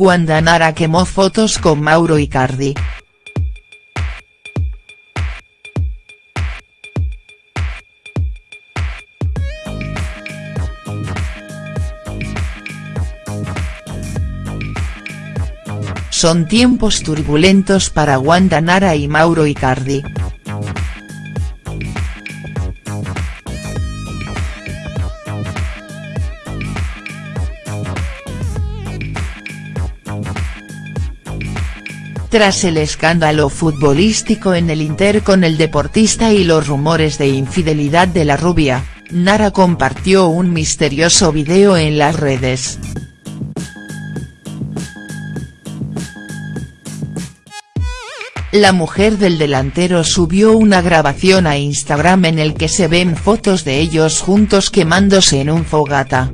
Wanda Nara quemó fotos con Mauro Icardi. Son tiempos turbulentos para Wanda Nara y Mauro Icardi. Tras el escándalo futbolístico en el Inter con el deportista y los rumores de infidelidad de la rubia, Nara compartió un misterioso video en las redes. La mujer del delantero subió una grabación a Instagram en el que se ven fotos de ellos juntos quemándose en un fogata.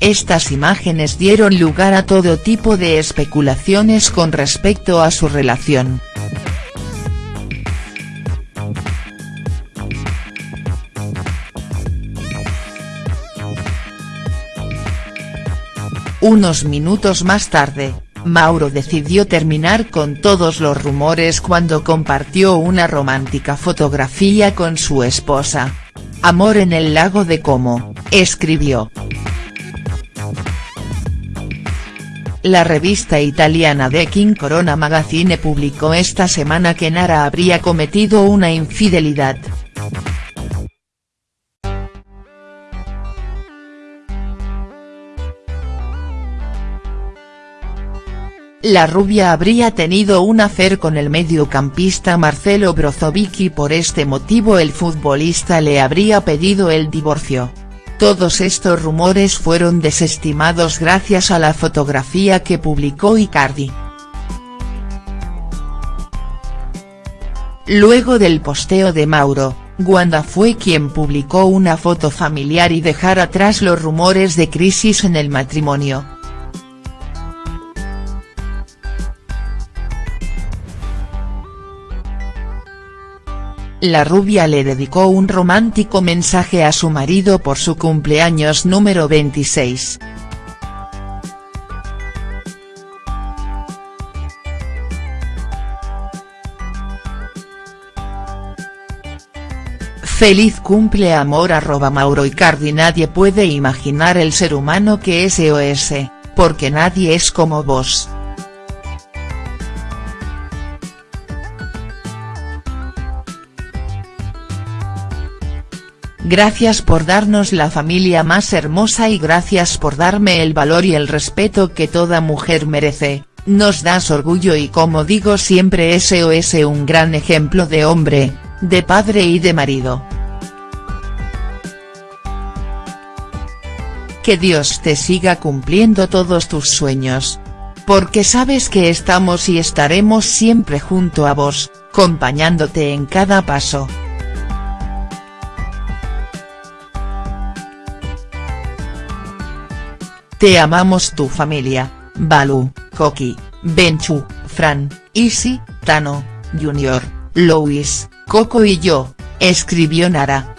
Estas imágenes dieron lugar a todo tipo de especulaciones con respecto a su relación. Unos minutos más tarde, Mauro decidió terminar con todos los rumores cuando compartió una romántica fotografía con su esposa. Amor en el lago de Como, escribió. La revista italiana The King Corona Magazine publicó esta semana que Nara habría cometido una infidelidad. La rubia habría tenido un afer con el mediocampista Marcelo Brozovic y por este motivo el futbolista le habría pedido el divorcio. Todos estos rumores fueron desestimados gracias a la fotografía que publicó Icardi. Luego del posteo de Mauro, Wanda fue quien publicó una foto familiar y dejar atrás los rumores de crisis en el matrimonio. La rubia le dedicó un romántico mensaje a su marido por su cumpleaños número 26. Feliz cumple amor arroba Mauro Icardi Nadie puede imaginar el ser humano que es EOS, porque nadie es como vos. Gracias por darnos la familia más hermosa y gracias por darme el valor y el respeto que toda mujer merece, nos das orgullo y como digo siempre SOS un gran ejemplo de hombre, de padre y de marido. Que Dios te siga cumpliendo todos tus sueños. Porque sabes que estamos y estaremos siempre junto a vos, acompañándote en cada paso. Te amamos tu familia, Balu, Koki, Benchu, Fran, Isi, Tano, Junior, Louis, Coco y yo, escribió Nara.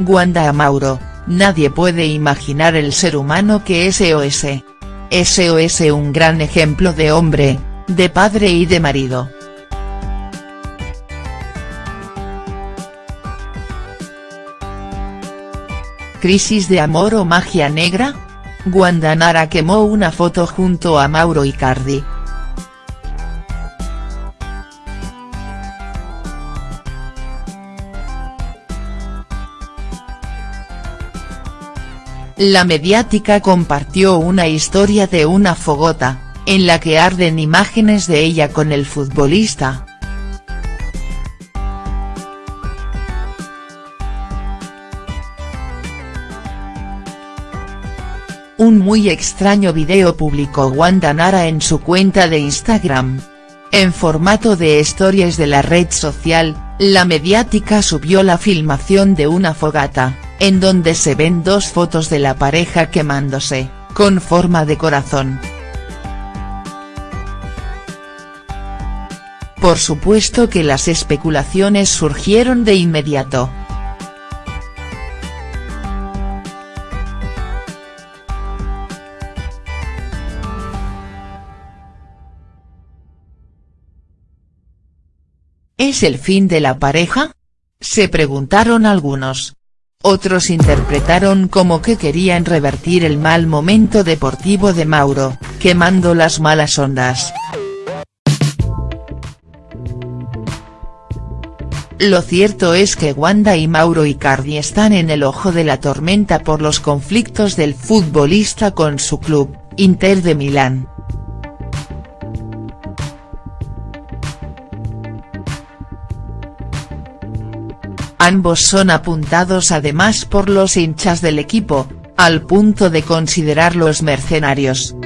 Wanda Mauro, nadie puede imaginar el ser humano que es SOS. SOS un gran ejemplo de hombre, de padre y de marido. ¿Crisis de amor o magia negra? Wanda Nara quemó una foto junto a Mauro Icardi. La mediática compartió una historia de una fogota, en la que arden imágenes de ella con el futbolista. Un muy extraño video publicó Wanda Nara en su cuenta de Instagram. En formato de stories de la red social, la mediática subió la filmación de una fogata, en donde se ven dos fotos de la pareja quemándose, con forma de corazón. Por supuesto que las especulaciones surgieron de inmediato. ¿Es el fin de la pareja? Se preguntaron algunos. Otros interpretaron como que querían revertir el mal momento deportivo de Mauro, quemando las malas ondas. Lo cierto es que Wanda y Mauro Icardi están en el ojo de la tormenta por los conflictos del futbolista con su club, Inter de Milán. Ambos son apuntados además por los hinchas del equipo, al punto de considerarlos mercenarios.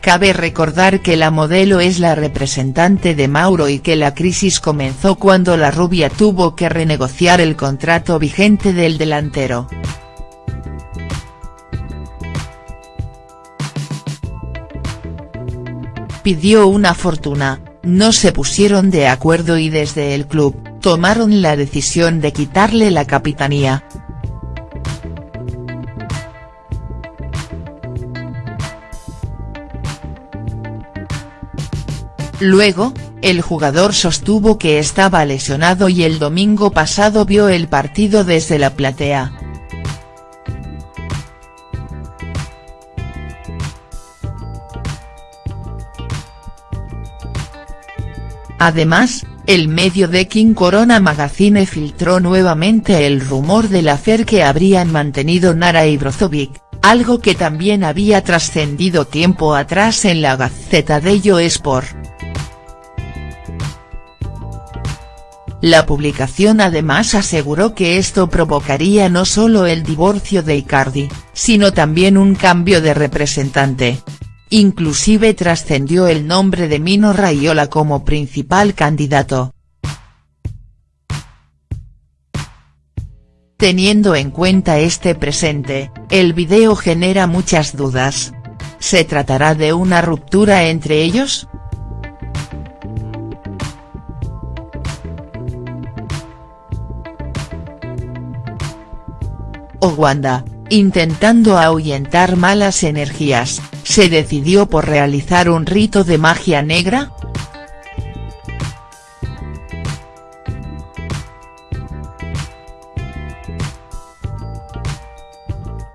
Cabe recordar que la modelo es la representante de Mauro y que la crisis comenzó cuando la rubia tuvo que renegociar el contrato vigente del delantero. Pidió una fortuna, no se pusieron de acuerdo y desde el club, tomaron la decisión de quitarle la capitanía. Luego, el jugador sostuvo que estaba lesionado y el domingo pasado vio el partido desde la platea. Además, el medio de King Corona Magazine filtró nuevamente el rumor del afer que habrían mantenido Nara y Brozovic, algo que también había trascendido tiempo atrás en la Gaceta Yo Sport. La publicación además aseguró que esto provocaría no solo el divorcio de Icardi, sino también un cambio de representante, Inclusive trascendió el nombre de Mino Raiola como principal candidato. Teniendo en cuenta este presente, el video genera muchas dudas. ¿Se tratará de una ruptura entre ellos?. O Wanda, intentando ahuyentar malas energías, se decidió por realizar un rito de magia negra?.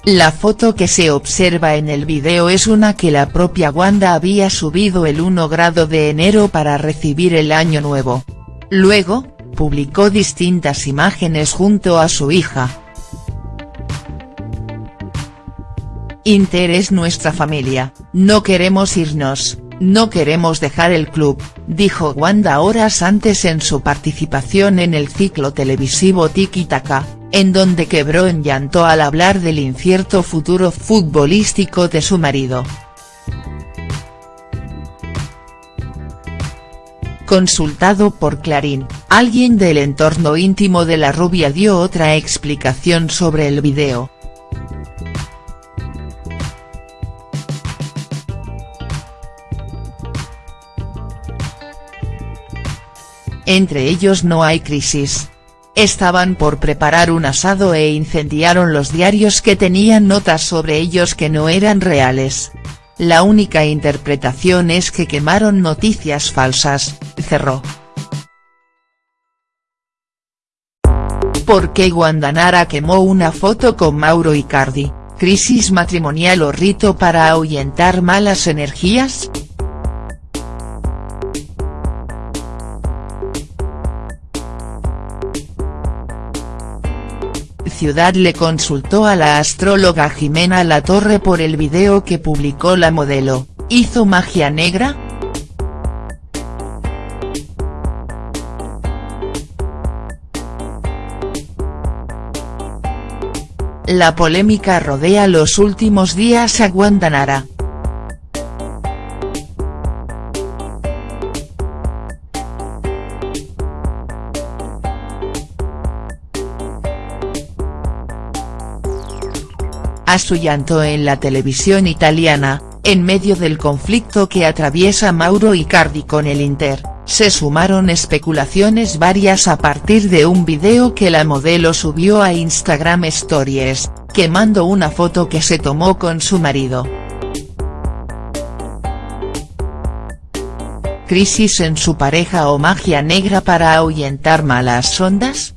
La foto que se observa en el video es una que la propia Wanda había subido el 1 grado de enero para recibir el año nuevo. Luego, publicó distintas imágenes junto a su hija, Inter es nuestra familia, no queremos irnos, no queremos dejar el club, dijo Wanda horas antes en su participación en el ciclo televisivo Tiki Taka, en donde quebró en llanto al hablar del incierto futuro futbolístico de su marido. Consultado por Clarín, alguien del entorno íntimo de la rubia dio otra explicación sobre el video. Entre ellos no hay crisis. Estaban por preparar un asado e incendiaron los diarios que tenían notas sobre ellos que no eran reales. La única interpretación es que quemaron noticias falsas, cerró. ¿Por qué Guandanara quemó una foto con Mauro Icardi? ¿Crisis matrimonial o rito para ahuyentar malas energías?. Ciudad le consultó a la astróloga Jimena La Torre por el video que publicó la modelo, ¿hizo magia negra?. La polémica rodea los últimos días a Guantanara. A su llanto en la televisión italiana, en medio del conflicto que atraviesa Mauro Icardi con el Inter, se sumaron especulaciones varias a partir de un video que la modelo subió a Instagram Stories, quemando una foto que se tomó con su marido. ¿Crisis en su pareja o magia negra para ahuyentar malas ondas?.